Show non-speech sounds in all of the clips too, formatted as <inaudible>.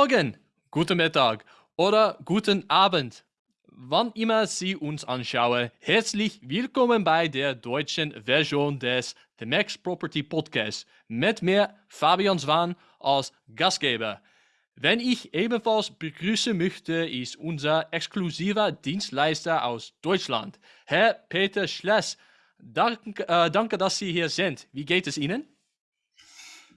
Morgen, guten Mittag oder guten Abend. Wann immer Sie uns anschauen, herzlich willkommen bei der deutschen Version des The Max Property Podcast mit mir, Fabian Swan, als Gastgeber. Wenn ich ebenfalls begrüßen möchte, ist unser exklusiver Dienstleister aus Deutschland, Herr Peter Schless. Danke, äh, danke, dass Sie hier sind. Wie geht es Ihnen?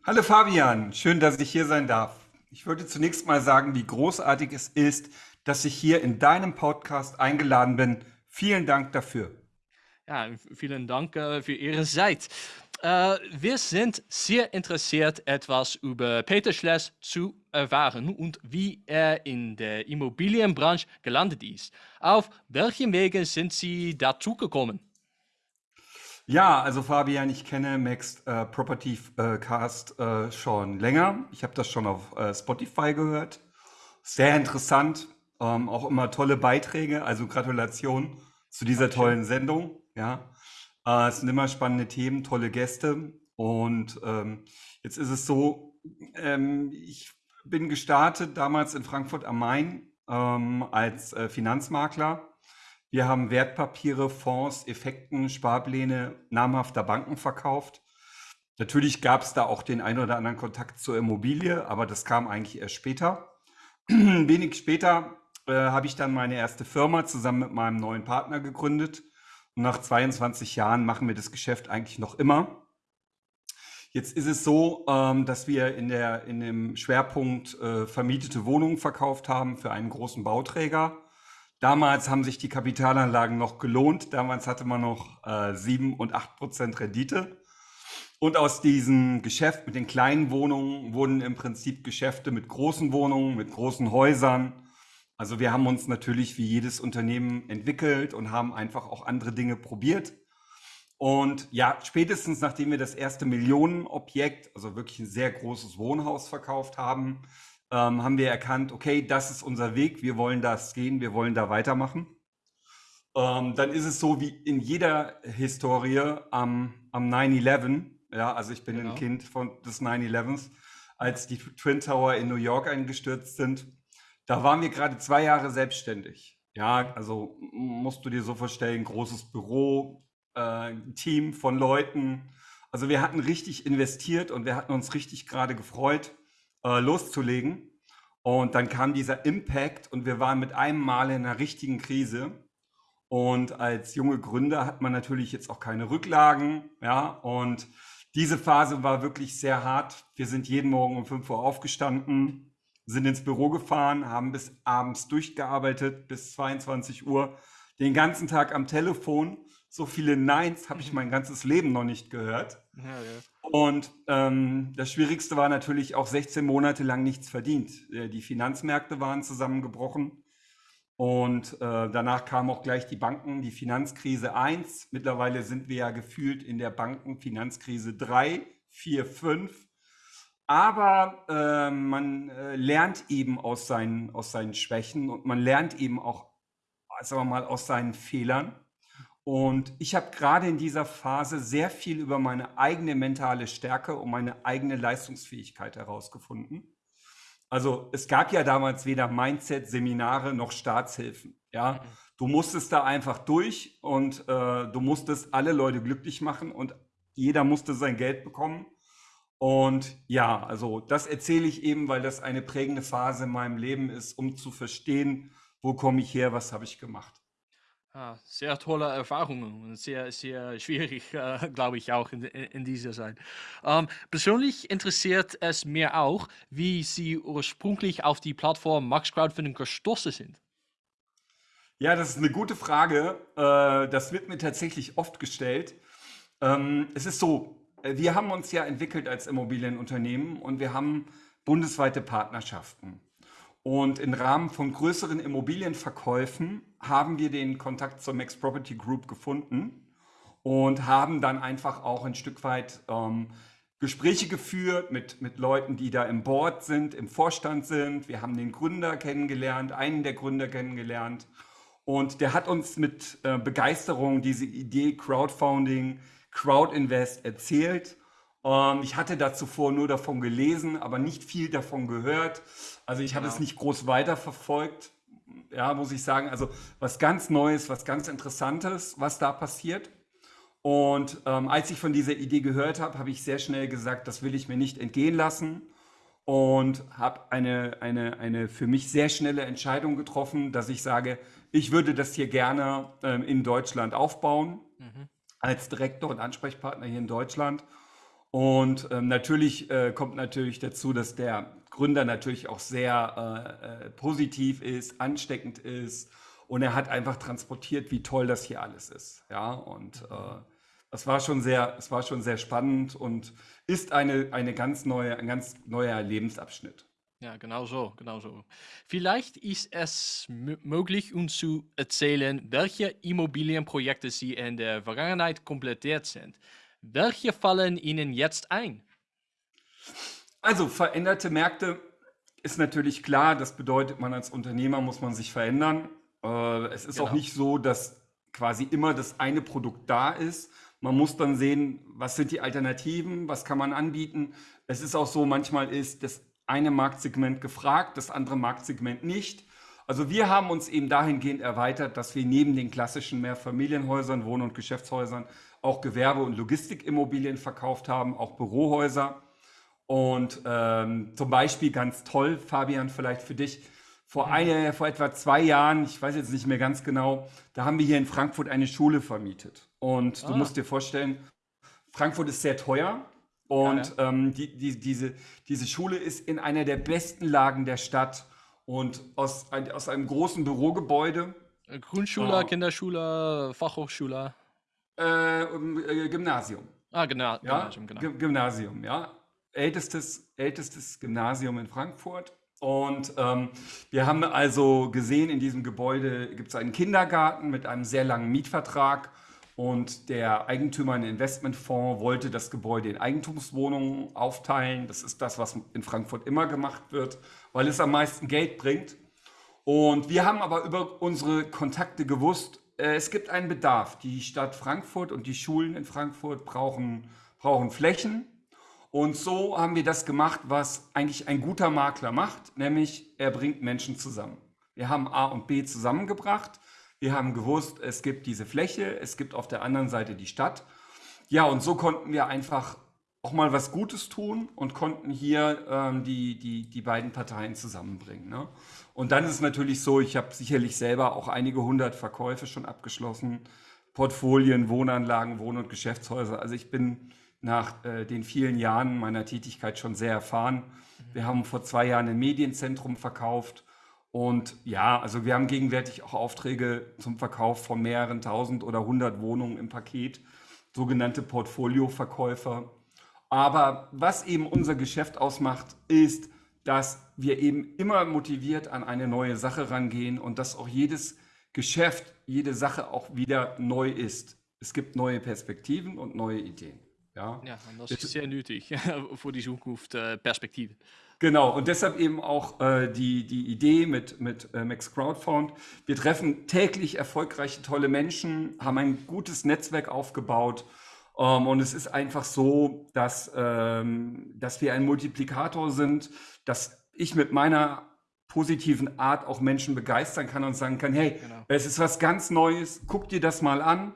Hallo Fabian, schön, dass ich hier sein darf. Ich würde zunächst mal sagen, wie großartig es ist, dass ich hier in deinem Podcast eingeladen bin. Vielen Dank dafür. Ja, vielen Dank äh, für Ihre Zeit. Äh, wir sind sehr interessiert, etwas über Peter Schless zu erfahren und wie er in der Immobilienbranche gelandet ist. Auf welchen Wegen sind Sie dazu gekommen? Ja, also Fabian, ich kenne Max äh, Property äh, Cast äh, schon länger. Ich habe das schon auf äh, Spotify gehört. Sehr interessant. Ähm, auch immer tolle Beiträge. Also Gratulation zu dieser Dankeschön. tollen Sendung. Ja, äh, es sind immer spannende Themen, tolle Gäste. Und ähm, jetzt ist es so, ähm, ich bin gestartet damals in Frankfurt am Main ähm, als äh, Finanzmakler wir haben Wertpapiere, Fonds, Effekten, Sparpläne namhafter Banken verkauft. Natürlich gab es da auch den einen oder anderen Kontakt zur Immobilie, aber das kam eigentlich erst später. <clears throat> Wenig später äh, habe ich dann meine erste Firma zusammen mit meinem neuen Partner gegründet. Und nach 22 Jahren machen wir das Geschäft eigentlich noch immer. Jetzt ist es so, ähm, dass wir in, der, in dem Schwerpunkt äh, vermietete Wohnungen verkauft haben für einen großen Bauträger. Damals haben sich die Kapitalanlagen noch gelohnt. Damals hatte man noch äh, 7 und 8 Prozent Rendite. Und aus diesem Geschäft mit den kleinen Wohnungen wurden im Prinzip Geschäfte mit großen Wohnungen, mit großen Häusern. Also wir haben uns natürlich wie jedes Unternehmen entwickelt und haben einfach auch andere Dinge probiert. Und ja, spätestens nachdem wir das erste Millionenobjekt, also wirklich ein sehr großes Wohnhaus verkauft haben, ähm, haben wir erkannt, okay, das ist unser Weg, wir wollen das gehen, wir wollen da weitermachen. Ähm, dann ist es so wie in jeder Historie am, am 9-11, ja, also ich bin genau. ein Kind von, des 9-11s, als die Twin Tower in New York eingestürzt sind. Da waren wir gerade zwei Jahre selbstständig. Ja, also musst du dir so vorstellen, großes Büro, äh, Team von Leuten. Also wir hatten richtig investiert und wir hatten uns richtig gerade gefreut äh, loszulegen. Und dann kam dieser Impact und wir waren mit einem Mal in einer richtigen Krise. Und als junge Gründer hat man natürlich jetzt auch keine Rücklagen. Ja, und diese Phase war wirklich sehr hart. Wir sind jeden Morgen um 5 Uhr aufgestanden, sind ins Büro gefahren, haben bis abends durchgearbeitet, bis 22 Uhr, den ganzen Tag am Telefon. So viele Neins habe ich mein ganzes Leben noch nicht gehört. Ja, ja. Und ähm, das Schwierigste war natürlich auch 16 Monate lang nichts verdient. Äh, die Finanzmärkte waren zusammengebrochen und äh, danach kam auch gleich die Banken, die Finanzkrise 1. Mittlerweile sind wir ja gefühlt in der Bankenfinanzkrise 3, 4, 5. Aber äh, man äh, lernt eben aus seinen, aus seinen Schwächen und man lernt eben auch, sagen wir mal, aus seinen Fehlern. Und ich habe gerade in dieser Phase sehr viel über meine eigene mentale Stärke und meine eigene Leistungsfähigkeit herausgefunden. Also es gab ja damals weder Mindset-Seminare noch Staatshilfen. Ja, mhm. du musstest da einfach durch und äh, du musstest alle Leute glücklich machen und jeder musste sein Geld bekommen. Und ja, also das erzähle ich eben, weil das eine prägende Phase in meinem Leben ist, um zu verstehen, wo komme ich her, was habe ich gemacht. Ah, sehr tolle Erfahrungen und sehr, sehr schwierig, äh, glaube ich, auch in, in dieser Zeit. Ähm, persönlich interessiert es mir auch, wie Sie ursprünglich auf die Plattform Max Crowdfunding gestoßen sind. Ja, das ist eine gute Frage. Äh, das wird mir tatsächlich oft gestellt. Ähm, es ist so, äh, wir haben uns ja entwickelt als Immobilienunternehmen und wir haben bundesweite Partnerschaften. Und im Rahmen von größeren Immobilienverkäufen haben wir den Kontakt zur Max Property Group gefunden und haben dann einfach auch ein Stück weit ähm, Gespräche geführt mit, mit Leuten, die da im Board sind, im Vorstand sind. Wir haben den Gründer kennengelernt, einen der Gründer kennengelernt. Und der hat uns mit äh, Begeisterung diese Idee Crowdfunding, Crowdinvest erzählt. Ähm, ich hatte da zuvor nur davon gelesen, aber nicht viel davon gehört. Also ich habe es Genau. nicht groß weiterverfolgt. Ja, muss ich sagen. Also was ganz Neues, was ganz Interessantes, was da passiert. Und ähm, als ich von dieser Idee gehört habe, habe ich sehr schnell gesagt, das will ich mir nicht entgehen lassen und habe eine, eine, eine für mich sehr schnelle Entscheidung getroffen, dass ich sage, ich würde das hier gerne ähm, in Deutschland aufbauen, Mhm. als Direktor und Ansprechpartner hier in Deutschland. Und ähm, natürlich äh, kommt natürlich dazu, dass der Gründer natürlich auch sehr äh, äh, positiv ist, ansteckend ist und er hat einfach transportiert, wie toll das hier alles ist. Ja, und äh, es war schon sehr, es war schon sehr spannend und ist eine, eine ganz neue, ein ganz neuer Lebensabschnitt. Ja, genau so, genau so. Vielleicht ist es möglich, uns zu erzählen, welche Immobilienprojekte Sie in der Vergangenheit komplettiert sind. Welche fallen Ihnen jetzt ein? Also veränderte Märkte ist natürlich klar, das bedeutet, man als Unternehmer muss man sich verändern. Äh, es ist auch Genau. nicht so, dass quasi immer das eine Produkt da ist. Man muss dann sehen, was sind die Alternativen, was kann man anbieten. Es ist auch so, manchmal ist das eine Marktsegment gefragt, das andere Marktsegment nicht. Also wir haben uns eben dahingehend erweitert, dass wir neben den klassischen Mehrfamilienhäusern, Wohn- und Geschäftshäusern auch Gewerbe- und Logistikimmobilien verkauft haben, auch Bürohäuser. Und ähm, zum Beispiel ganz toll, Fabian, vielleicht für dich, vor, eine, vor etwa zwei Jahren, ich weiß jetzt nicht mehr ganz genau, da haben wir hier in Frankfurt eine Schule vermietet. Und du Ah. musst dir vorstellen, Frankfurt ist sehr teuer und Ähm, die, die, diese, diese Schule ist in einer der besten Lagen der Stadt und aus, ein, aus einem großen Bürogebäude, Äh, Grundschule, Ah. Äh, äh, Gymnasium. Ah, genau, Ja, Gymnasium, genau. Gy- Gymnasium, ja. Ältestes, ältestes Gymnasium in Frankfurt. Und ähm, wir haben also gesehen, in diesem Gebäude gibt es einen Kindergarten mit einem sehr langen Mietvertrag. Und der Eigentümer, ein Investmentfonds, wollte das Gebäude in Eigentumswohnungen aufteilen. Das ist das, was in Frankfurt immer gemacht wird, weil es am meisten Geld bringt. Und wir haben aber über unsere Kontakte gewusst, äh, es gibt einen Bedarf. Die Stadt Frankfurt und die Schulen in Frankfurt brauchen, brauchen Flächen. Und so haben wir das gemacht, was eigentlich ein guter Makler macht, nämlich er bringt Menschen zusammen. Wir haben A und B zusammengebracht. Wir haben gewusst, es gibt diese Fläche, es gibt auf der anderen Seite die Stadt. Ja, und so konnten wir einfach auch mal was Gutes tun und konnten hier ähm, die, die, die beiden Parteien zusammenbringen. Ne? Und dann ist es natürlich so, ich habe sicherlich selber auch einige hundert Verkäufe schon abgeschlossen, Portfolien, Wohnanlagen, Wohn- und Geschäftshäuser. Also ich bin nach äh, den vielen Jahren meiner Tätigkeit schon sehr erfahren. Wir haben vor zwei Jahren ein Medienzentrum verkauft. Und ja, also wir haben gegenwärtig auch Aufträge zum Verkauf von mehreren tausend oder hundert Wohnungen im Paket, sogenannte Portfolioverkäufer. Aber was eben unser Geschäft ausmacht, ist, dass wir eben immer motiviert an eine neue Sache rangehen und dass auch jedes Geschäft, jede Sache auch wieder neu ist. Es gibt neue Perspektiven und neue Ideen. Ja, Ja, und das Jetzt- ist sehr nötig <laughs> für die Zukunft äh, Perspektive. Genau, und deshalb eben auch äh, die, die Idee mit, mit äh, Max Crowdfound. Wir treffen täglich erfolgreiche, tolle Menschen, haben ein gutes Netzwerk aufgebaut. Ähm, und es ist einfach so, dass, ähm, dass wir ein Multiplikator sind, dass ich mit meiner positiven Art auch Menschen begeistern kann und sagen kann, hey, Genau. es ist was ganz Neues, guck dir das mal an.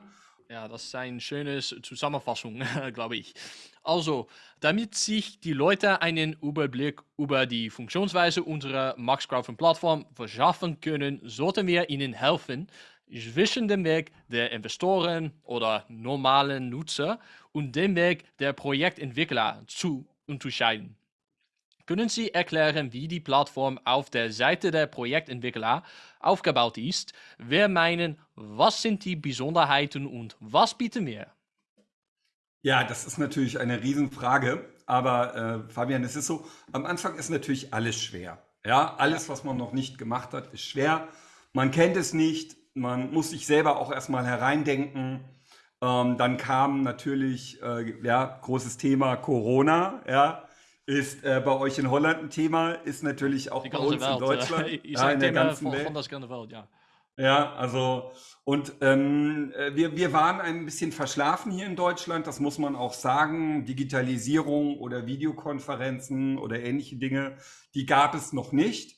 Ja, das ist eine schöne Zusammenfassung, <laughs> glaube ich. Also, damit sich die Leute einen Überblick über die Funktionsweise unserer Max Plattform verschaffen können, sollten wir ihnen helfen, zwischen dem Weg der Investoren oder normalen Nutzer und dem Weg der Projektentwickler zu unterscheiden. Können Sie erklären, wie die Plattform auf der Seite der Projektentwickler aufgebaut ist? Wir meinen, was sind die Besonderheiten und was bieten wir? Ja, das ist natürlich eine Riesenfrage, aber äh, Fabian, es ist so, am Anfang ist natürlich alles schwer. Ja, alles, was man noch nicht gemacht hat, ist schwer. Man kennt es nicht, man muss sich selber auch erstmal hereindenken. Ähm, dann kam natürlich, äh, ja, großes Thema Corona, ja, ist äh, bei euch in Holland ein Thema, ist natürlich auch bei uns Welt. in Deutschland, <laughs> äh, ja, in der ganzen von, Welt. von Welt, ja. Ja, also und ähm, äh, wir, wir waren ein bisschen verschlafen hier in Deutschland, das muss man auch sagen. Digitalisierung oder Videokonferenzen oder ähnliche Dinge, die gab es noch nicht.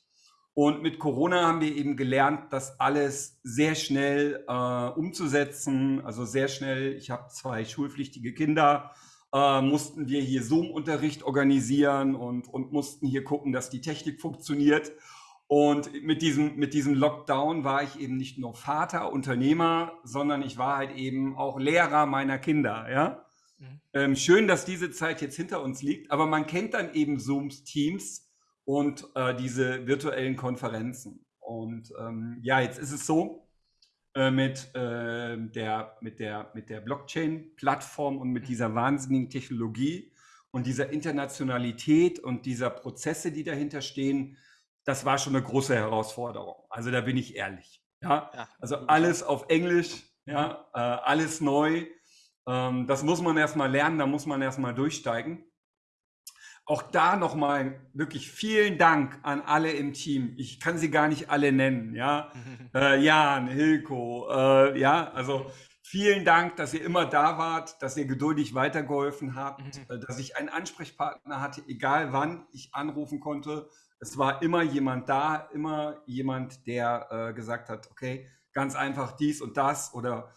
Und mit Corona haben wir eben gelernt, das alles sehr schnell äh, umzusetzen. Also sehr schnell, ich habe zwei schulpflichtige Kinder, äh, mussten wir hier Zoom-Unterricht organisieren und, und mussten hier gucken, dass die Technik funktioniert. Und mit diesem, mit diesem Lockdown war ich eben nicht nur Vater, Unternehmer, sondern ich war halt eben auch Lehrer meiner Kinder. Ja? Mhm. Ähm, schön, dass diese Zeit jetzt hinter uns liegt, aber man kennt dann eben Zooms, Teams und äh, diese virtuellen Konferenzen. Und ähm, ja, jetzt ist es so, äh, mit, äh, der, mit der, mit der Blockchain-Plattform und mit mhm. dieser wahnsinnigen Technologie und dieser Internationalität und dieser Prozesse, die dahinter stehen, das war schon eine große Herausforderung. Also da bin ich ehrlich. Ja, ja also alles auf Englisch, ja, äh, alles neu. Ähm, das muss man erstmal lernen, da muss man erstmal durchsteigen. Auch da nochmal wirklich vielen Dank an alle im Team. Ich kann sie gar nicht alle nennen, ja. <laughs> äh, Jan, Hilko, äh, ja, also vielen Dank, dass ihr immer da wart, dass ihr geduldig weitergeholfen habt, mhm. äh, dass ich einen Ansprechpartner hatte, egal wann ich anrufen konnte es war immer jemand da, immer jemand, der äh, gesagt hat, okay, ganz einfach dies und das oder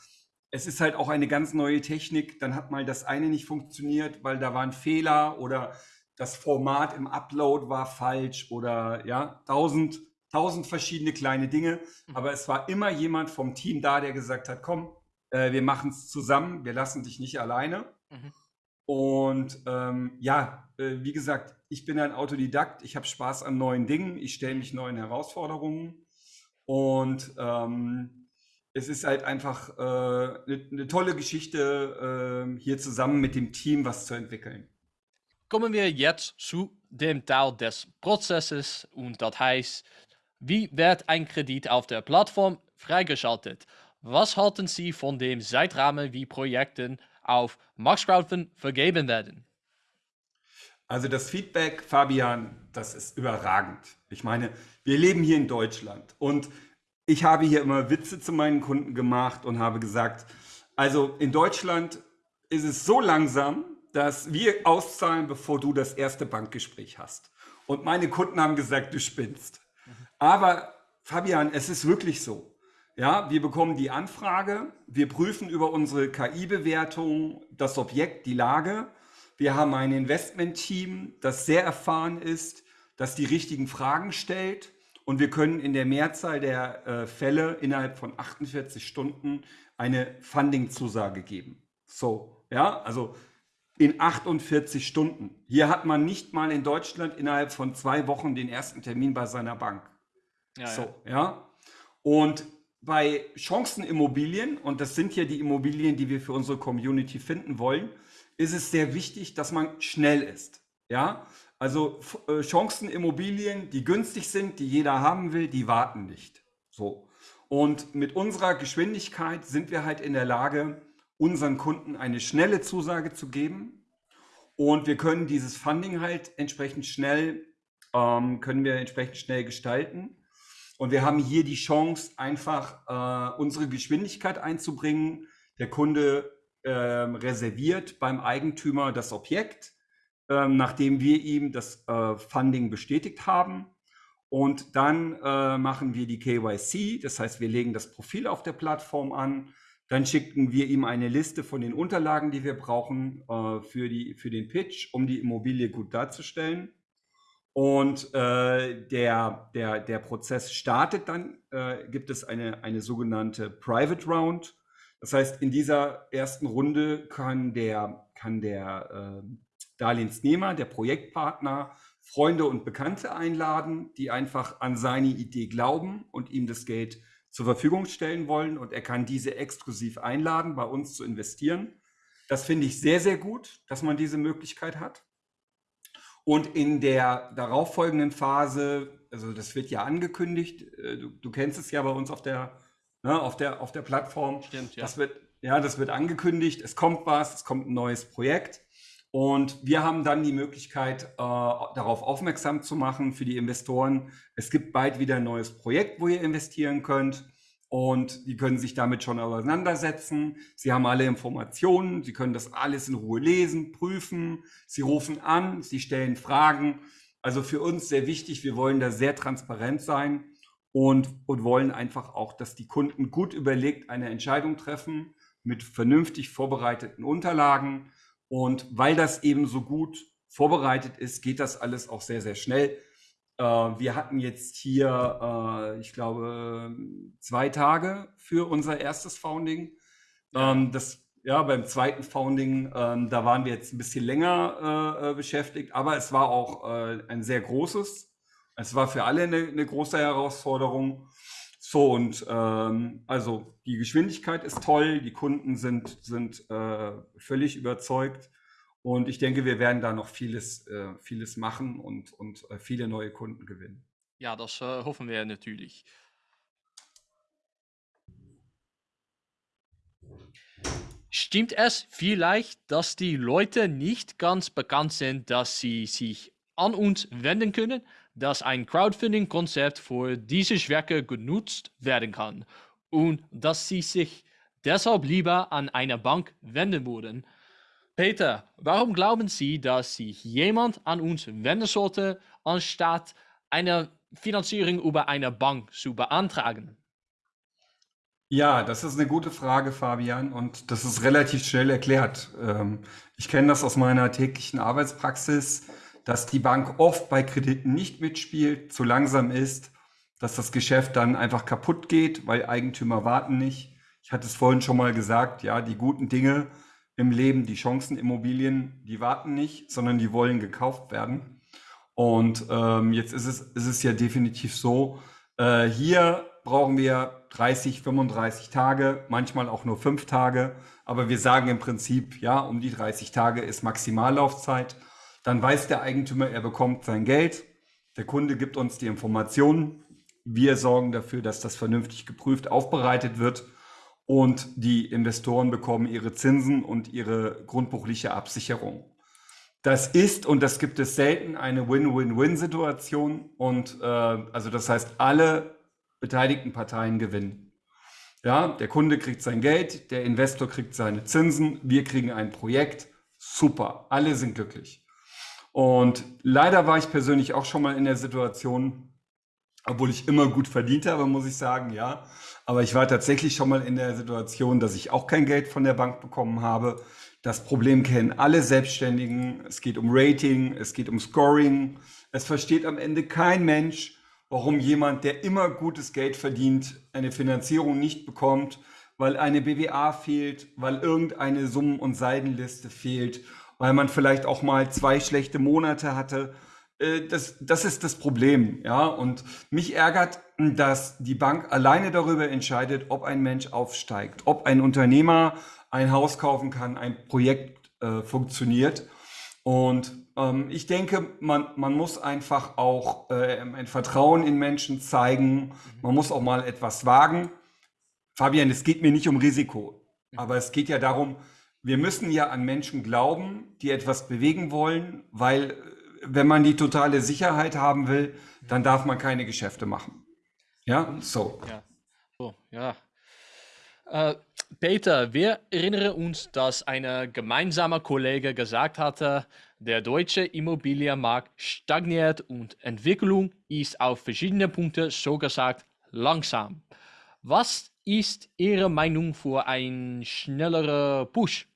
es ist halt auch eine ganz neue Technik, dann hat mal das eine nicht funktioniert, weil da war ein Fehler oder das Format im Upload war falsch oder ja, tausend, tausend verschiedene kleine Dinge. Mhm. Aber es war immer jemand vom Team da, der gesagt hat, komm, äh, wir machen es zusammen, wir lassen dich nicht alleine. Mhm. Und ähm, ja, äh, wie gesagt, ich bin ein Autodidakt, ich habe Spaß an neuen Dingen, ich stelle mich neuen Herausforderungen und ähm, es ist halt einfach eine äh, ne, ne tolle Geschichte, äh, hier zusammen mit dem Team was zu entwickeln. Kommen wir jetzt zu dem Teil des Prozesses und das heißt, wie wird ein Kredit auf der Plattform freigeschaltet? Was halten Sie von dem Zeitrahmen wie Projekten auf Max Crowdfund vergeben werden? Also das Feedback, Fabian, das ist überragend. Ich meine, wir leben hier in Deutschland und ich habe hier immer Witze zu meinen Kunden gemacht und habe gesagt, also in Deutschland ist es so langsam, dass wir auszahlen, bevor du das erste Bankgespräch hast. Und meine Kunden haben gesagt, du spinnst. Aber Fabian, es ist wirklich so. Ja, wir bekommen die Anfrage, wir prüfen über unsere KI-Bewertung das Objekt, die Lage wir haben ein Investment-Team, das sehr erfahren ist, das die richtigen Fragen stellt und wir können in der Mehrzahl der äh, Fälle innerhalb von 48 Stunden eine Funding-Zusage geben. So, ja, also in 48 Stunden. Hier hat man nicht mal in Deutschland innerhalb von zwei Wochen den ersten Termin bei seiner Bank. Ja, so, ja. ja. Und bei Chancenimmobilien, und das sind ja die Immobilien, die wir für unsere Community finden wollen, ist es sehr wichtig, dass man schnell ist. Ja, also äh, Chancenimmobilien, die günstig sind, die jeder haben will, die warten nicht. So. Und mit unserer Geschwindigkeit sind wir halt in der Lage, unseren Kunden eine schnelle Zusage zu geben. Und wir können dieses Funding halt entsprechend schnell, ähm, können wir entsprechend schnell gestalten. Und wir haben hier die Chance, einfach äh, unsere Geschwindigkeit einzubringen. Der Kunde ähm, reserviert beim Eigentümer das Objekt, ähm, nachdem wir ihm das äh, Funding bestätigt haben. Und dann äh, machen wir die KYC, das heißt, wir legen das Profil auf der Plattform an. Dann schicken wir ihm eine Liste von den Unterlagen, die wir brauchen äh, für, die, für den Pitch, um die Immobilie gut darzustellen. Und äh, der, der, der Prozess startet dann, äh, gibt es eine, eine sogenannte Private Round. Das heißt, in dieser ersten Runde kann der, kann der äh, Darlehensnehmer, der Projektpartner, Freunde und Bekannte einladen, die einfach an seine Idee glauben und ihm das Geld zur Verfügung stellen wollen. Und er kann diese exklusiv einladen, bei uns zu investieren. Das finde ich sehr, sehr gut, dass man diese Möglichkeit hat. Und in der darauffolgenden Phase, also das wird ja angekündigt, äh, du, du kennst es ja bei uns auf der ne, auf, der, auf der Plattform. Stimmt, ja. Das wird, ja, das wird angekündigt, es kommt was, es kommt ein neues Projekt. Und wir haben dann die Möglichkeit, äh, darauf aufmerksam zu machen für die Investoren. Es gibt bald wieder ein neues Projekt, wo ihr investieren könnt. und die können sich damit schon auseinandersetzen. Sie haben alle Informationen, sie können das alles in Ruhe lesen, prüfen, sie rufen an, sie stellen Fragen. Also für uns sehr wichtig, wir wollen da sehr transparent sein und, und wollen einfach auch, dass die Kunden gut überlegt eine Entscheidung treffen mit vernünftig vorbereiteten Unterlagen. Und weil das eben so gut vorbereitet ist, geht das alles auch sehr, sehr schnell. Äh, wir hatten jetzt hier, äh, ich glaube, zwei Tage für unser erstes Founding. Ähm, das, ja, beim zweiten Founding, ähm, da waren wir jetzt ein bisschen länger äh, beschäftigt, aber es war auch ein sehr großes. Es war für alle eine, eine große Herausforderung. So, und ähm, also die Geschwindigkeit ist toll, die Kunden sind, sind äh, völlig überzeugt. Und ich denke, wir werden da noch vieles, äh, vieles machen und, und äh, viele neue Kunden gewinnen. Ja, das äh, hoffen wir natürlich. Stimmt es vielleicht, dass die Leute nicht ganz bekannt sind, dass sie sich an uns wenden können, dass ein Crowdfunding-Konzept für diese Schwerke genutzt werden kann und dass sie sich deshalb lieber an eine Bank wenden würden? Peter, warum glauben Sie, dass sich jemand an uns wenden sollte, anstatt eine Finanzierung über eine Bank zu beantragen? Ja, das ist eine gute Frage, Fabian, und das ist relativ schnell erklärt. Ähm, ich kenne das aus meiner täglichen Arbeitspraxis, dass die Bank oft bei Krediten nicht mitspielt, zu langsam ist, dass das Geschäft dann einfach kaputt geht, weil Eigentümer warten nicht. Ich hatte es vorhin schon mal gesagt, ja, die guten Dinge im Leben, die Chancenimmobilien, die warten nicht, sondern die wollen gekauft werden. Und ähm, jetzt ist es, ist es ja definitiv so, äh, hier brauchen wir 30, 35 Tage, manchmal auch nur fünf Tage. Aber wir sagen im Prinzip, ja, um die 30 Tage ist Maximallaufzeit. Dann weiß der Eigentümer, er bekommt sein Geld. Der Kunde gibt uns die Informationen. Wir sorgen dafür, dass das vernünftig geprüft aufbereitet wird und die Investoren bekommen ihre Zinsen und ihre grundbuchliche Absicherung. Das ist, und das gibt es selten, eine Win-Win-Win-Situation. Und äh, also das heißt, alle beteiligten Parteien gewinnen. Ja, der Kunde kriegt sein Geld, der Investor kriegt seine Zinsen, wir kriegen ein Projekt. Super, alle sind glücklich. Und leider war ich persönlich auch schon mal in der Situation, obwohl ich immer gut verdient habe, muss ich sagen, ja. Aber ich war tatsächlich schon mal in der Situation, dass ich auch kein Geld von der Bank bekommen habe. Das Problem kennen alle Selbstständigen. Es geht um Rating, es geht um Scoring. Es versteht am Ende kein Mensch, warum jemand, der immer gutes Geld verdient, eine Finanzierung nicht bekommt, weil eine BWA fehlt, weil irgendeine Summen- und Seidenliste fehlt, weil man vielleicht auch mal zwei schlechte Monate hatte äh, das, das ist das Problem, ja. Und mich ärgert, dass die Bank alleine darüber entscheidet, ob ein Mensch aufsteigt, ob ein Unternehmer ein Haus kaufen kann, ein Projekt äh, funktioniert. Und ähm, ich denke, man, man muss einfach auch äh, ein Vertrauen in Menschen zeigen. Man muss auch mal etwas wagen. Fabian, es geht mir nicht um Risiko, aber es geht ja darum, wir müssen ja an Menschen glauben, die etwas bewegen wollen, weil wenn man die totale Sicherheit haben will, dann darf man keine Geschäfte machen. Ja, so. Ja, so, ja. Äh, Peter, wir erinnern uns, dass ein gemeinsamer Kollege gesagt hatte, der deutsche Immobilienmarkt stagniert und Entwicklung ist auf verschiedene Punkte so gesagt langsam. Was ist Ihre Meinung für einen schnelleren Push?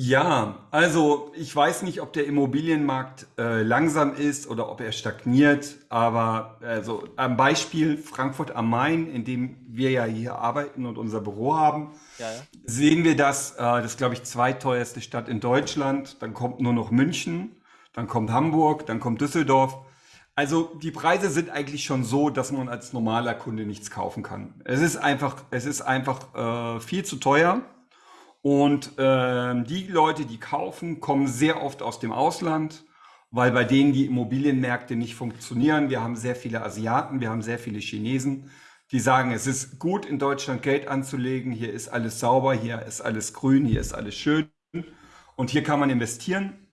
Ja, also ich weiß nicht, ob der Immobilienmarkt äh, langsam ist oder ob er stagniert, aber also am Beispiel Frankfurt am Main, in dem wir ja hier arbeiten und unser Büro haben, ja, ja. sehen wir das, äh, das ist glaube ich zweiteuerste Stadt in Deutschland, dann kommt nur noch München, dann kommt Hamburg, dann kommt Düsseldorf. Also die Preise sind eigentlich schon so, dass man als normaler Kunde nichts kaufen kann. Es ist einfach, es ist einfach äh, viel zu teuer. Und äh, die Leute, die kaufen, kommen sehr oft aus dem Ausland, weil bei denen die Immobilienmärkte nicht funktionieren. Wir haben sehr viele Asiaten, wir haben sehr viele Chinesen, die sagen, es ist gut in Deutschland Geld anzulegen, hier ist alles sauber, hier ist alles grün, hier ist alles schön und hier kann man investieren.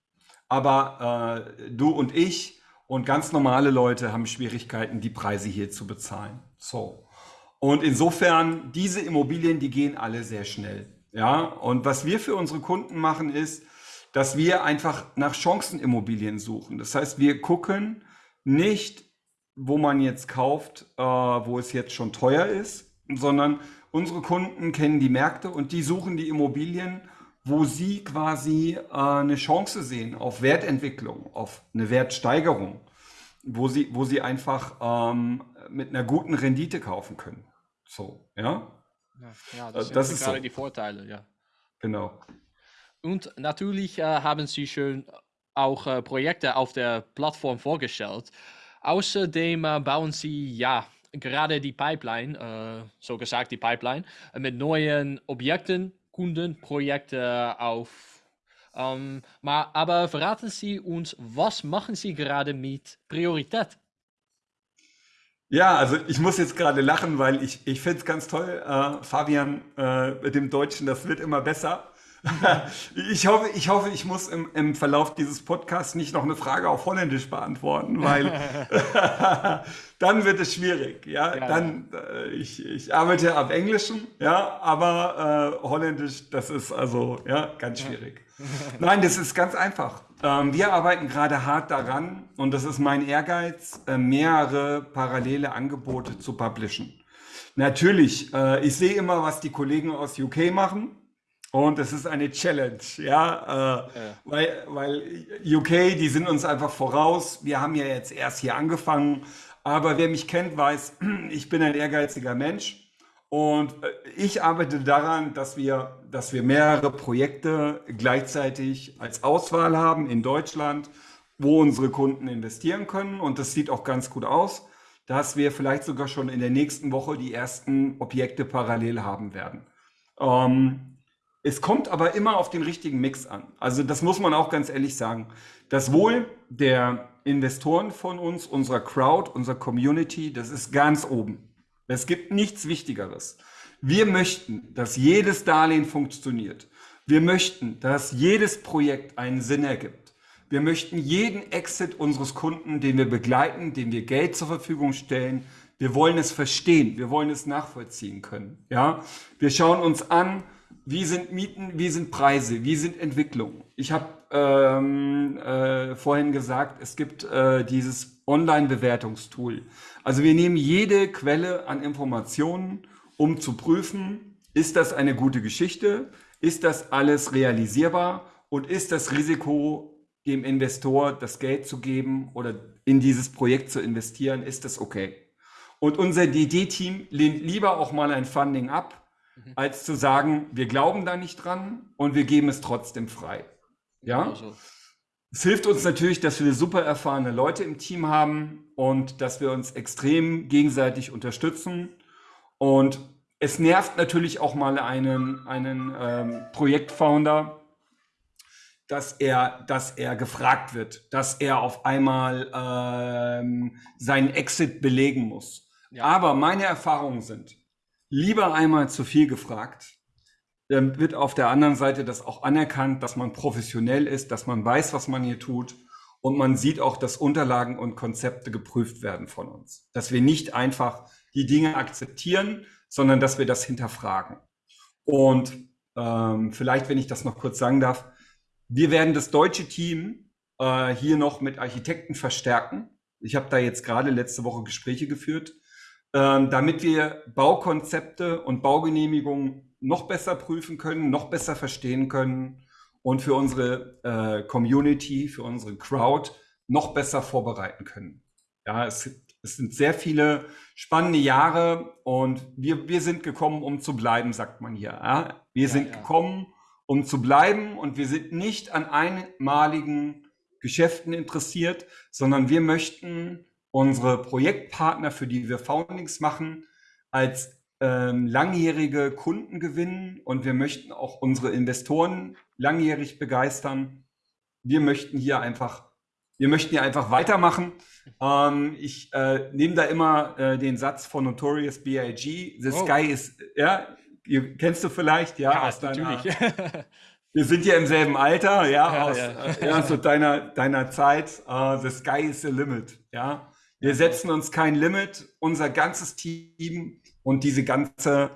Aber äh, du und ich und ganz normale Leute haben Schwierigkeiten, die Preise hier zu bezahlen. So. Und insofern, diese Immobilien, die gehen alle sehr schnell. Ja, und was wir für unsere Kunden machen, ist, dass wir einfach nach Chancenimmobilien suchen. Das heißt, wir gucken nicht, wo man jetzt kauft, äh, wo es jetzt schon teuer ist, sondern unsere Kunden kennen die Märkte und die suchen die Immobilien, wo sie quasi äh, eine Chance sehen auf Wertentwicklung, auf eine Wertsteigerung, wo sie, wo sie einfach ähm, mit einer guten Rendite kaufen können. So, ja. Ja, ja das, äh, das sind gerade so. die Vorteile, ja. Genau. Und natürlich äh, haben Sie schon auch äh, Projekte auf der Plattform vorgestellt. Außerdem äh, bauen Sie ja gerade die Pipeline, äh, so gesagt die Pipeline, äh, mit neuen Objekten, Kunden, Projekte auf. Ähm, maar, aber verraten Sie uns, was machen Sie gerade mit Priorität? Ja, also ich muss jetzt gerade lachen, weil ich, ich finde es ganz toll, äh, Fabian äh, mit dem Deutschen, das wird immer besser. <laughs> ich, hoffe, ich hoffe, ich muss im, im Verlauf dieses Podcasts nicht noch eine Frage auf Holländisch beantworten, weil <laughs> <laughs> dann wird es schwierig. Ja, ja dann äh, ich, ich arbeite ab Englischen, ja, aber äh, Holländisch, das ist also ja ganz schwierig. Nein, das ist ganz einfach. Ähm, wir arbeiten gerade hart daran und das ist mein Ehrgeiz, äh, mehrere parallele Angebote zu publishen. Natürlich, äh, ich sehe immer, was die Kollegen aus UK machen. Und es ist eine Challenge, ja, äh, ja, Weil, weil UK, die sind uns einfach voraus. Wir haben ja jetzt erst hier angefangen, aber wer mich kennt, weiß, <clears throat> ich bin ein ehrgeiziger Mensch und äh, ich arbeite daran, dass wir, dass wir mehrere Projekte gleichzeitig als Auswahl haben in Deutschland, wo unsere Kunden investieren können. Und das sieht auch ganz gut aus, dass wir vielleicht sogar schon in der nächsten Woche die ersten Objekte parallel haben werden. Ähm, es kommt aber immer auf den richtigen Mix an. Also das muss man auch ganz ehrlich sagen. Das Wohl der Investoren von uns, unserer Crowd, unserer Community, das ist ganz oben. Es gibt nichts Wichtigeres. Wir möchten, dass jedes Darlehen funktioniert. Wir möchten, dass jedes Projekt einen Sinn ergibt. Wir möchten jeden Exit unseres Kunden, den wir begleiten, dem wir Geld zur Verfügung stellen. Wir wollen es verstehen. Wir wollen es nachvollziehen können. Ja, wir schauen uns an, wie sind Mieten, wie sind Preise, wie sind Entwicklungen. Ich habe ähm, äh, vorhin gesagt, es gibt äh, dieses Online-Bewertungstool. Also wir nehmen jede Quelle an Informationen, um zu prüfen, ist das eine gute Geschichte, ist das alles realisierbar und ist das Risiko, dem Investor das Geld zu geben oder in dieses Projekt zu investieren, ist das okay? Und unser DD-Team lehnt lieber auch mal ein Funding ab, mhm. als zu sagen, wir glauben da nicht dran und wir geben es trotzdem frei. Ja? Also. Es hilft uns natürlich, dass wir super erfahrene Leute im Team haben und dass wir uns extrem gegenseitig unterstützen. Und es nervt natürlich auch mal einen, einen ähm, Projektfounder, dass er, dass er gefragt wird, dass er auf einmal ähm, seinen Exit belegen muss. Ja. Aber meine Erfahrungen sind, lieber einmal zu viel gefragt, dann wird auf der anderen Seite das auch anerkannt, dass man professionell ist, dass man weiß, was man hier tut. Und man sieht auch, dass Unterlagen und Konzepte geprüft werden von uns. Dass wir nicht einfach die Dinge akzeptieren, sondern dass wir das hinterfragen. Und ähm, vielleicht, wenn ich das noch kurz sagen darf, wir werden das deutsche Team äh, hier noch mit Architekten verstärken. Ich habe da jetzt gerade letzte Woche Gespräche geführt, äh, damit wir Baukonzepte und Baugenehmigungen noch besser prüfen können, noch besser verstehen können und für unsere äh, Community, für unsere Crowd noch besser vorbereiten können. Ja, es, es sind sehr viele spannende Jahre und wir, wir sind gekommen, um zu bleiben, sagt man hier. Ja? Wir ja, sind ja. gekommen, um zu bleiben und wir sind nicht an einmaligen Geschäften interessiert, sondern wir möchten unsere Projektpartner, für die wir Foundings machen, als ähm, langjährige Kunden gewinnen und wir möchten auch unsere Investoren langjährig begeistern. Wir möchten hier einfach, wir möchten hier einfach weitermachen. Ähm, ich äh, nehme da immer äh, den Satz von Notorious B.I.G. The oh. sky is, ja, kennst du vielleicht, ja, ja aus deiner, <laughs> <laughs> wir sind ja im selben Alter, ja, ja aus ja. Äh, ja, so deiner, deiner Zeit. Uh, the sky is the limit, ja. Wir setzen uns kein Limit. Unser ganzes Team und diese ganze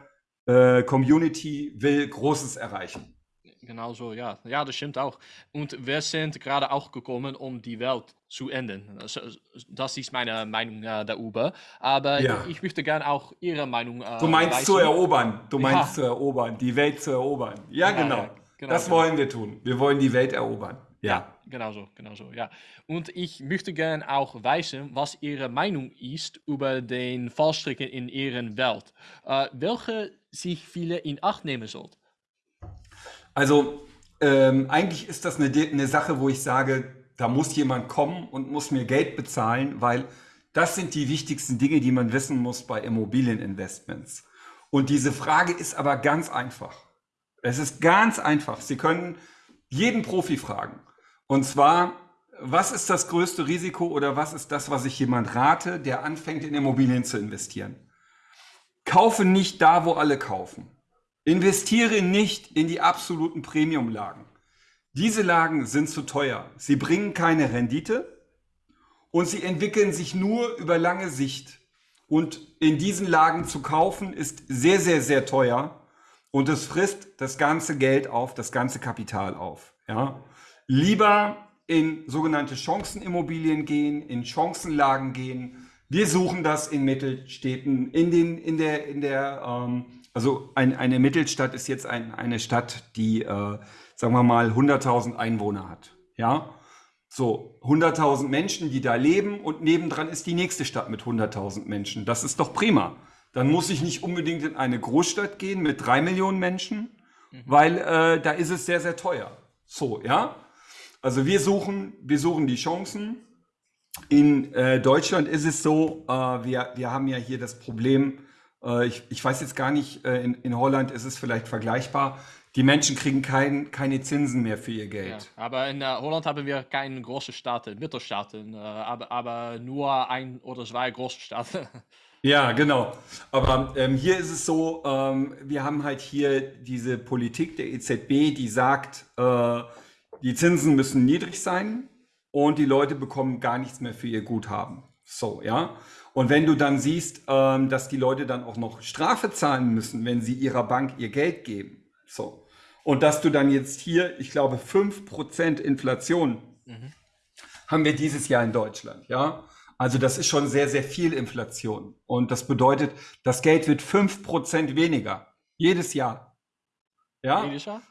äh, Community will Großes erreichen. Genau so, ja. Ja, das stimmt auch. Und wir sind gerade auch gekommen, um die Welt zu ändern. Das, ist meine Meinung äh, darüber. Aber Ja. ich möchte gerne auch Ihre Meinung äh, Du meinst zu wissen. erobern, du meinst Ja. zu erobern, die Welt zu erobern. Ja, Ja, genau. genau, das genau. wollen wir tun. Wir wollen die Welt erobern. Ja. Genau so, genau so, ja. Und ich möchte gerne auch wissen, was Ihre Meinung ist über den Fallstricken in Ihrer Welt. Äh, welche sich viele in Acht nehmen sollten. Also ähm, eigentlich ist das eine, eine Sache, wo ich sage, da muss jemand kommen und muss mir Geld bezahlen, weil das sind die wichtigsten Dinge, die man wissen muss bei Immobilieninvestments. Und diese Frage ist aber ganz einfach. Es ist ganz einfach. Sie können jeden Profi fragen. Und zwar, was ist das größte Risiko oder was ist das, was ich jemand rate, der anfängt in Immobilien zu investieren? Kaufe nicht da, wo alle kaufen. Investiere nicht in die absoluten Premium-Lagen. Diese Lagen sind zu teuer. Sie bringen keine Rendite und sie entwickeln sich nur über lange Sicht. Und in diesen Lagen zu kaufen ist sehr, sehr, sehr teuer und es frisst das ganze Geld auf, das ganze Kapital auf. Ja? Lieber in sogenannte Chancenimmobilien gehen, in Chancenlagen gehen. Wir suchen das in Mittelstädten, in den, in der, in der, ähm, also ein, eine Mittelstadt ist jetzt ein, eine Stadt, die, äh, sagen wir mal, 100.000 Einwohner hat. Ja, so 100.000 Menschen, die da leben und nebendran ist die nächste Stadt mit 100.000 Menschen. Das ist doch prima. Dann muss ich nicht unbedingt in eine Großstadt gehen mit drei Millionen Menschen, weil äh, da ist es sehr, sehr teuer. So, ja. Also wir suchen, wir suchen die Chancen. In äh, Deutschland ist es so, äh, wir, wir haben ja hier das Problem, äh, ich, ich weiß jetzt gar nicht, äh, in, in Holland ist es vielleicht vergleichbar, die Menschen kriegen kein, keine Zinsen mehr für ihr Ja. Geld. Aber in äh, Holland haben wir keine großen Staaten, Mittelstaaten, äh, aber, aber nur ein oder zwei große Staaten. <laughs> Ja, genau. Aber ähm, hier ist es so, ähm, wir haben halt hier diese Politik der EZB, die sagt, äh, die Zinsen müssen niedrig sein und die Leute bekommen gar nichts mehr für ihr Guthaben. So, ja. Und wenn du dann siehst, ähm, dass die Leute dann auch noch Strafe zahlen müssen, wenn sie ihrer Bank ihr Geld geben, so. Und dass du dann jetzt hier, ich glaube, 5% Inflation haben wir dieses Jahr in Deutschland, ja. Also das ist schon sehr, sehr viel Inflation. Und das bedeutet, das Geld wird 5% weniger. Jedes Jahr. Ja, Jedes Jahr?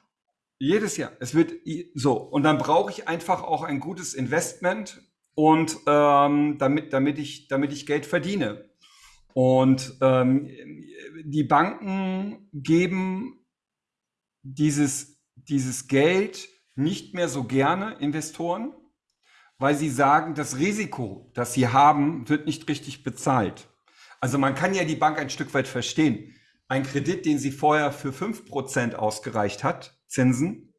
Jedes Jahr. Es wird so. Und dann brauche ich einfach auch ein gutes Investment und ähm, damit, damit ich, damit ich Geld verdiene. Und ähm, die Banken geben dieses, dieses Geld nicht mehr so gerne Investoren, weil sie sagen, das Risiko, das sie haben, wird nicht richtig bezahlt. Also man kann ja die Bank ein Stück weit verstehen. Ein Kredit, den sie vorher für 5% ausgereicht hat, Zinsen,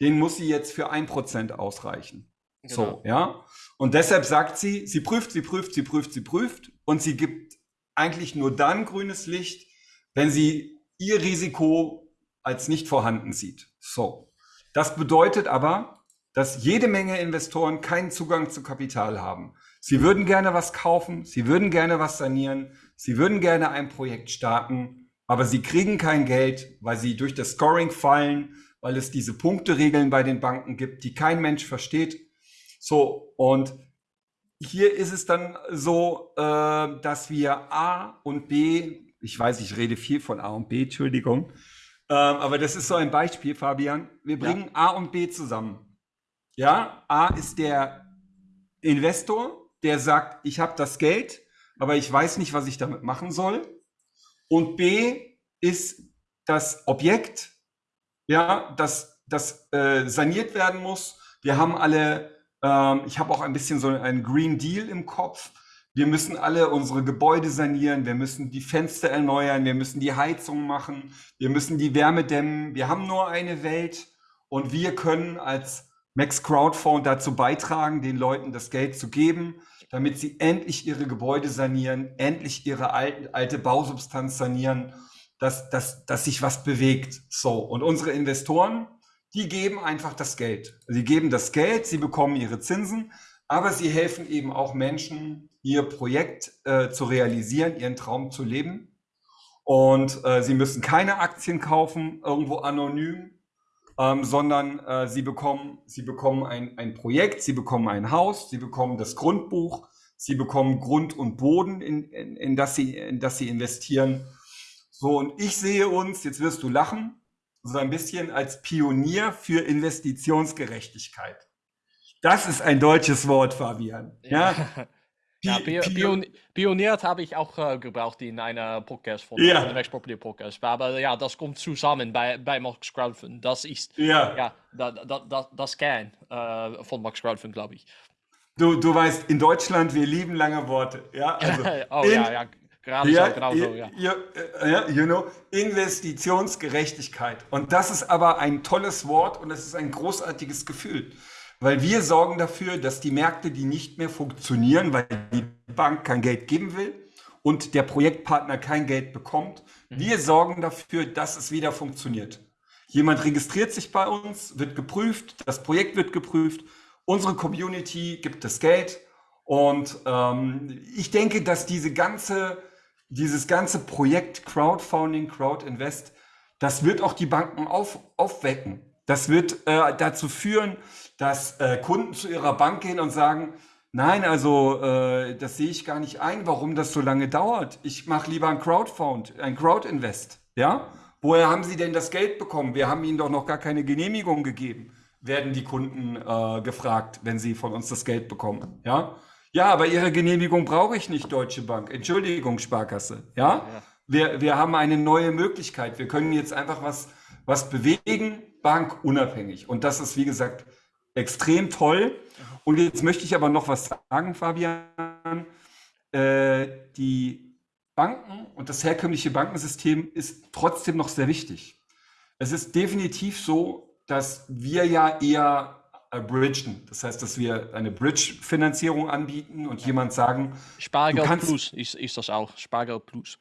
den muss sie jetzt für 1% ausreichen. So, Genau. ja. Und deshalb sagt sie, sie prüft, sie prüft, sie prüft, sie prüft und sie gibt eigentlich nur dann grünes Licht, wenn sie ihr Risiko als nicht vorhanden sieht. So. Das bedeutet aber, dass jede Menge Investoren keinen Zugang zu Kapital haben. Sie würden gerne was kaufen, sie würden gerne was sanieren, sie würden gerne ein Projekt starten, aber sie kriegen kein Geld, weil sie durch das Scoring fallen, weil es diese Punkteregeln bei den Banken gibt, die kein Mensch versteht. So, und hier ist es dann so, äh, dass wir A und B, ich weiß, ich rede viel von A und B, Entschuldigung, ähm, aber das ist so ein Beispiel, Fabian. Wir Ja. bringen A und B zusammen. Ja, A ist der Investor, der sagt, ich habe das Geld, aber ich weiß nicht, was ich damit machen soll. Und B ist das Objekt, ja, das, das äh, saniert werden muss. Wir haben alle, ähm, ich habe auch ein bisschen so einen Green Deal im Kopf. Wir müssen alle unsere Gebäude sanieren, wir müssen die Fenster erneuern, wir müssen die Heizung machen, wir müssen die Wärme dämmen. Wir haben nur eine Welt und wir können als Max Crowdfund dazu beitragen, den Leuten das Geld zu geben, damit sie endlich ihre Gebäude sanieren, endlich ihre alte, alte Bausubstanz sanieren, dass, dass, dass sich was bewegt. So. Und unsere Investoren, die geben einfach das Geld. Sie geben das Geld, sie bekommen ihre Zinsen, aber sie helfen eben auch Menschen, ihr Projekt äh, zu realisieren, ihren Traum zu leben. Und äh, Sie müssen keine Aktien kaufen, irgendwo anonym, ähm, sondern äh, Sie bekommen, Sie bekommen ein, ein Projekt, Sie bekommen ein Haus, Sie bekommen das Grundbuch, Sie bekommen Grund und Boden, in, in, in, das, Sie, in das Sie investieren. So, und ich sehe uns, jetzt wirst du lachen, so ein bisschen als Pionier für Investitionsgerechtigkeit. Das ist ein deutsches Wort, Fabian. Ja, ja <laughs> Pion pioniert habe ich auch äh, gebraucht in einer Podcast von ja. der Max Property Podcast. Aber ja, das kommt zusammen bei, bei Max Crowdfund. Das ist ja, ja da, da, da, das Kern äh, von Max Crowdfund, glaube ich. Du, du weißt, in Deutschland, wir lieben lange Worte. Ja, <laughs> also oh in, ja, ja. Gerade ja, so, genau so, ja. Ja, you know, Investitionsgerechtigkeit. Und das ist aber ein tolles Wort und es ist ein großartiges Gefühl. Weil wir sorgen dafür, dass die Märkte, die nicht mehr funktionieren, weil die Bank kein Geld geben will und der Projektpartner kein Geld bekommt, mhm. wir sorgen dafür, dass es wieder funktioniert. Jemand registriert sich bei uns, wird geprüft, das Projekt wird geprüft, unsere Community gibt das Geld und ähm, ich denke, dass diese ganze dieses ganze Projekt Crowdfunding, Crowdinvest, das wird auch die Banken auf, aufwecken. Das wird äh, dazu führen, dass äh, Kunden zu ihrer Bank gehen und sagen, nein, also äh, das sehe ich gar nicht ein, warum das so lange dauert. Ich mache lieber ein Crowdfund, ein Crowdinvest. Ja? Woher haben Sie denn das Geld bekommen? Wir haben Ihnen doch noch gar keine Genehmigung gegeben, werden die Kunden äh, gefragt, wenn sie von uns das Geld bekommen. Ja? Ja, aber Ihre Genehmigung brauche ich nicht, Deutsche Bank. Entschuldigung, Sparkasse. Ja? ja. Wir, wir haben eine neue Möglichkeit. Wir können jetzt einfach was, was bewegen, bankunabhängig. Und das ist, wie gesagt, extrem toll. Und jetzt möchte ich aber noch was sagen, Fabian. Äh, die Banken und das herkömmliche Bankensystem ist trotzdem noch sehr wichtig. Es ist definitiv so, dass wir ja eher bridgen. Das heißt, dass wir eine Bridge-Finanzierung anbieten und jemand sagen, Spargeld kannst, Plus ist, ist das auch, Spargeld Plus.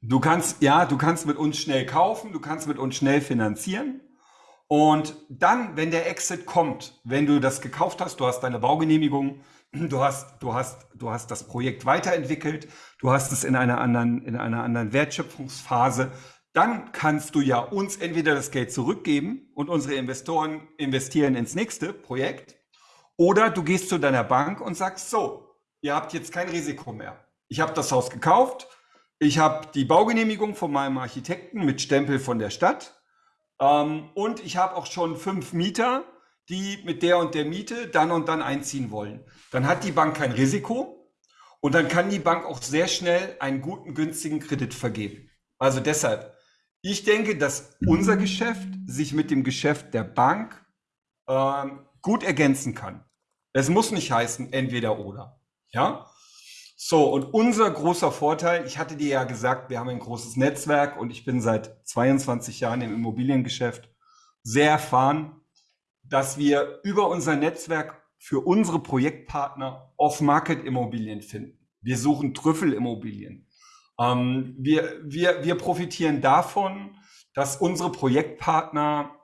Du kannst, ja, du kannst mit uns schnell kaufen, du kannst mit uns schnell finanzieren. Und dann, wenn der Exit kommt, wenn du das gekauft hast, du hast deine Baugenehmigung, <clears throat> du hast, du hast, du hast das Projekt weiterentwickelt, du hast es in einer anderen, in einer anderen Wertschöpfungsphase, dann kannst du ja uns entweder das Geld zurückgeben und unsere Investoren investieren ins nächste Projekt oder du gehst zu deiner Bank und sagst, so, ihr habt jetzt kein Risiko mehr. Ich habe das Haus gekauft, ich habe die Baugenehmigung von meinem Architekten mit Stempel von der Stadt ähm, und ich habe auch schon fünf Mieter, die mit der und der Miete dann und dann einziehen wollen. Dann hat die Bank kein Risiko und dann kann die Bank auch sehr schnell einen guten, günstigen Kredit vergeben. Also deshalb, ich denke, dass unser Geschäft sich mit dem Geschäft der Bank äh, gut ergänzen kann. Es muss nicht heißen entweder oder. Ja? So, und unser großer Vorteil, ich hatte dir ja gesagt, wir haben ein großes Netzwerk und ich bin seit 22 Jahren im Immobiliengeschäft sehr erfahren, dass wir über unser Netzwerk für unsere Projektpartner Off-Market-Immobilien finden. Wir suchen Trüffelimmobilien. Ähm, wir, wir, wir profitieren davon, dass unsere Projektpartner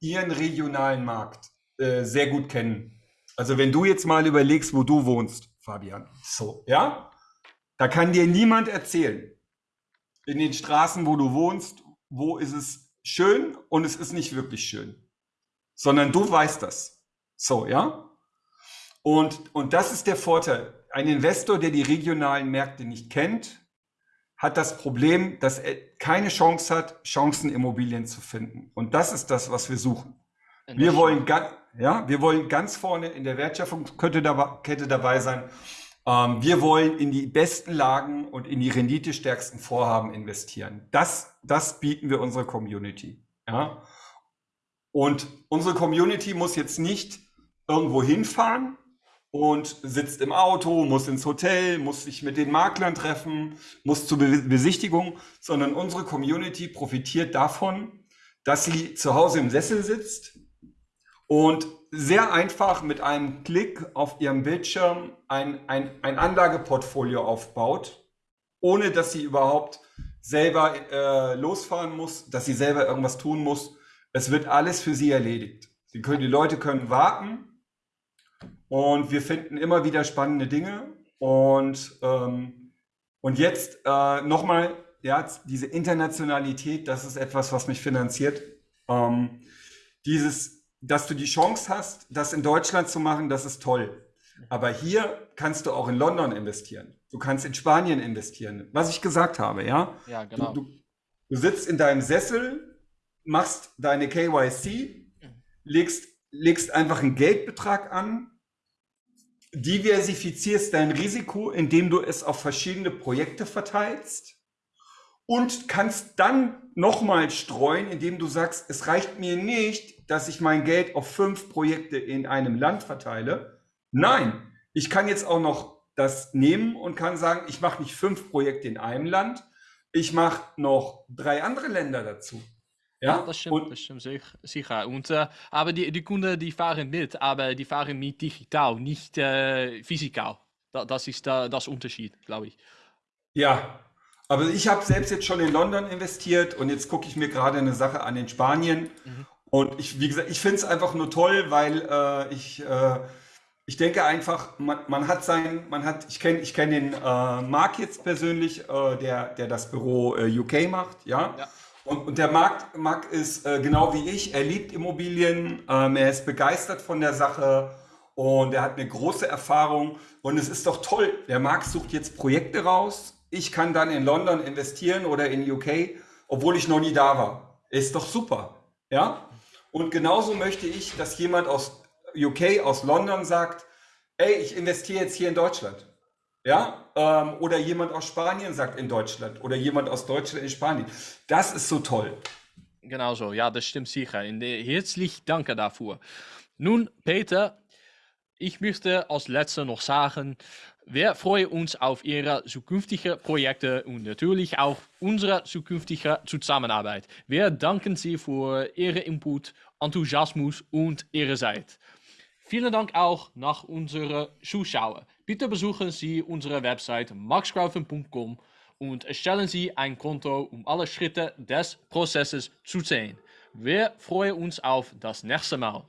ihren regionalen Markt äh, sehr gut kennen. Also wenn du jetzt mal überlegst, wo du wohnst, Fabian, so, ja, da kann dir niemand erzählen, in den Straßen, wo du wohnst, wo ist es schön und es ist nicht wirklich schön, sondern du weißt das. So, ja? Und, und das ist der Vorteil. Ein Investor, der die regionalen Märkte nicht kennt, hat das Problem, dass er keine Chance hat, Chancenimmobilien zu finden. Und das ist das, was wir suchen. Wir wollen, ja, wir wollen ganz vorne in der Wertschöpfungskette dabei, sein. Ähm, wir wollen in die besten Lagen und in die renditestärksten Vorhaben investieren. Das, das bieten wir unserer Community. Ja? Und unsere Community muss jetzt nicht irgendwo hinfahren, und sitzt im Auto, muss ins Hotel, muss sich mit den Maklern treffen, muss zur Besichtigung, sondern unsere Community profitiert davon, dass sie zu Hause im Sessel sitzt und sehr einfach mit einem Klick auf ihrem Bildschirm ein, ein, ein Anlageportfolio aufbaut, ohne dass sie überhaupt selber äh, losfahren muss, dass sie selber irgendwas tun muss. Es wird alles für sie erledigt. Sie können, die Leute können warten, und wir finden immer wieder spannende Dinge. Und, ähm, und jetzt äh, nochmal ja, diese Internationalität, das ist etwas, was mich finanziert. Ähm, dieses, dass du die Chance hast, das in Deutschland zu machen, das ist toll. Aber hier kannst du auch in London investieren. Du kannst in Spanien investieren. Was ich gesagt habe, ja? Ja, genau. Du, du, du sitzt in deinem Sessel, machst deine KYC, legst, legst einfach einen Geldbetrag an, diversifizierst dein Risiko, indem du es auf verschiedene Projekte verteilst und kannst dann nochmal streuen, indem du sagst, es reicht mir nicht, dass ich mein Geld auf fünf Projekte in einem Land verteile. Nein, ich kann jetzt auch noch das nehmen und kann sagen, ich mache nicht fünf Projekte in einem Land, ich mache noch drei andere Länder dazu. Ja, das stimmt, und, das stimmt sicher. Und, äh, aber die, die Kunden, die fahren mit, aber die fahren mit digital, nicht äh, physikal. Da, das ist da, das Unterschied, glaube ich. Ja, aber ich habe selbst jetzt schon in London investiert und jetzt gucke ich mir gerade eine Sache an in Spanien. Mhm. Und ich, wie gesagt, ich finde es einfach nur toll, weil äh, ich, äh, ich denke einfach, man, man hat sein, man hat, ich kenne ich kenn den äh, Marc jetzt persönlich, äh, der, der das Büro äh, UK macht, ja. ja. Und, und der Marc, Marc ist äh, genau wie ich, er liebt Immobilien, ähm, er ist begeistert von der Sache und er hat eine große Erfahrung. Und es ist doch toll, der Marc sucht jetzt Projekte raus. Ich kann dann in London investieren oder in UK, obwohl ich noch nie da war. Ist doch super, ja? Und genauso möchte ich, dass jemand aus UK, aus London sagt, ey, ich investiere jetzt hier in Deutschland. Ja, ähm, oder jemand aus Spanien sagt in Deutschland oder jemand aus Deutschland in Spanien. Das ist so toll. Genau so, ja, das stimmt sicher. Herzlich danke dafür. Nun, Peter, ich möchte als letzter noch sagen, wir freuen uns auf Ihre zukünftigen Projekte und natürlich auch unsere zukünftige Zusammenarbeit. Wir danken Sie für Ihren Input, Enthusiasmus und Ihre Zeit. Vielen Dank auch nach unseren Zuschauern. Bitte besuchen Sie unsere Website maxcrowdfund.com und erstellen Sie ein Konto, um alle Schritte des Prozesses zu sehen. Wir freuen uns auf das nächste Mal.